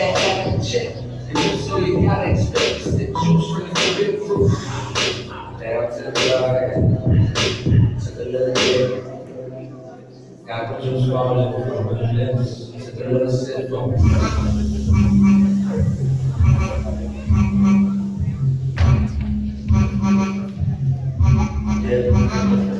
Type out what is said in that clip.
that in check? And if so, you gotta expect the juice from the real fruit. Down to the blood, to the little bit. Got the juice rolling from the lips to the little sip. Dead